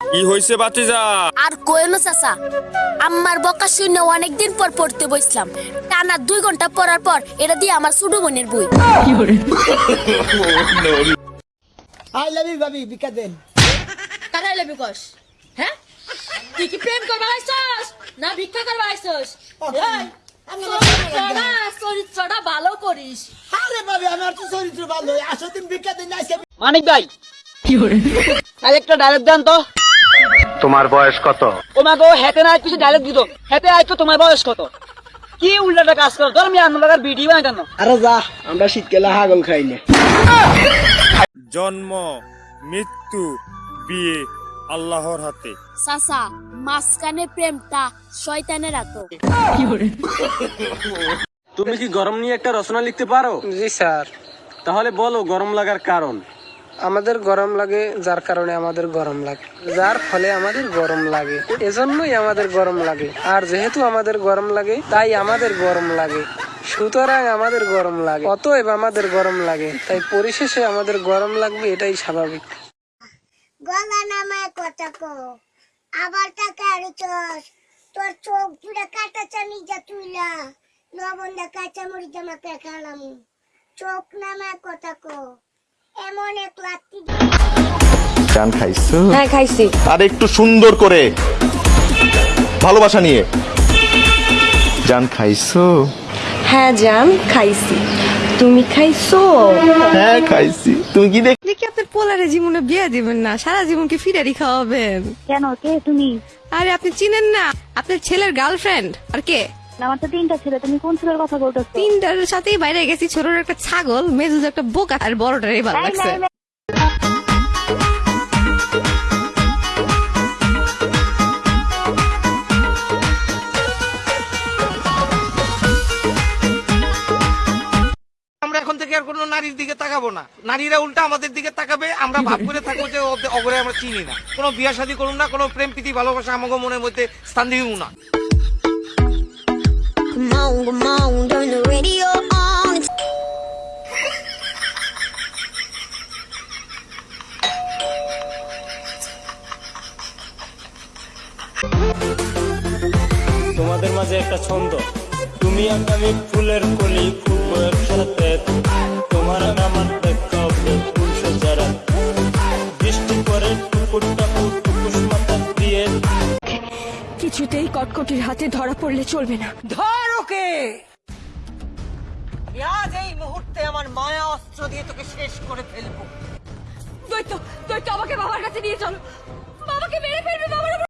কি বাতিজা? আর কোয়েনো চাচা আমার বকা শূন্য অনেকদিন পর পড়তে বসলাম টানা দুই ঘণ্টা পড়ার পর এটা দিয়ে আমার ছোট বোনের বই। আই লাভ ইউ ভাবি বিকা দেন কস? হ্যাঁ? তুই কি প্রেম করবা আইছস না ভিক্ষা করবা আইছস চরিত্রটা চরিত্রটা ভালো করিস। আরে ভাবি আমার তো চরিত্র ভালো। আসো তুমি বিকা দেন আজকে মানিক ভাই। আর একটা ডায়লগ দেন তো। তোমার বয়স কত? ও মা গো হেতে না কিছু ডায়লগ দিত। হেতে আইতো তোমার বয়স কত? কি উল্টাটা কাজ করো ধর আমি আনন্দ লাগার ভিডিও বানাই কেন? আরে যা আমরা শীতকালে হাগল খাই না। জন্ম মৃত্যু বিয়ে। আল্লাহর হাতে। চাচা মাঝখানে প্রেমটা শয়তানের আতো তুমি কি গরম নিয়ে একটা রচনা লিখতে পারো? জি স্যার। তাহলে বলো গরম লাগার কারণ। আমাদের গরম লাগে যার কারণে আমাদের গরম লাগে। যার ফলে আমাদের গরম লাগে। এজন্যই আমাদের গরম লাগে। আর যেহেতু আমাদের গরম লাগে তাই আমাদের গরম লাগে। সুতরাং আমাদের গরম লাগে। অতএব আমাদের গরম লাগে। তাই পরিশেষে আমাদের গরম লাগবে এটাই স্বাভাবিক। গলা নামায় কথা কো আবার টাকা আড়িছস তোর চোখ জুড়ে কাটা চানি যা তুইলা লবণ দা কাঁচা মরিচ আমাকে খালাম চোখ নামায় কথা কো এমন এক লাত্তি গান খাইছো? হ্যাঁ খাইছি। আর একটু সুন্দর করে। ভালোবাসা নিয়ে। জান খাইছো? হ্যাঁ জান খাইছি। তুমি খাইছো? হ্যাঁ খাইছি। তুমি কি দেখ কি আপনার পোলারে জীবনে বিয়ে দিবেন না সারা জীবনকে ফিরারি খাওয়াবেন। কেন? কে তুমি? আরে আপনি চিনেন না আপনার ছেলের গার্লফ্রেন্ড আর কে? আমার তো তিনটা ছেলে তুমি কোন ছেলের কথা বলতেছো? তিনটার সাথেই বাইরে গেছি ছোটর একটা ছাগল মেজুজ একটা বোকা আর বড়টার ভালো লাগছে। আমরা আর কোনো নারীর দিকে তাকাবো না। নারীরা উল্টা আমাদের দিকে তাকাবে আমরা ভাব করে থাকব যে অগরে আমরা চিনি না। কোনো বিয়া শাদী করুন না কোনো প্রেম প্রীতি ভালোবাসা আমাকে মনের মধ্যে স্থান দিব না। তোমাদের মাঝে একটা ছন্দ। তুমি আমি ফুলের কলি ফুটবো একসাথে। তোমার আমার বৃষ্টি মাথা দিয়ে কিছুতেই কটকটির হাতে ধরা পড়লে চলবে না। ধর ওকে! আজ এই মুহূর্তে আমার মায়া অস্ত্র দিয়ে তোকে শেষ করে ফেলব। দৈত্য দৈত্য আমাকে বাবার কাছে নিয়ে চলো।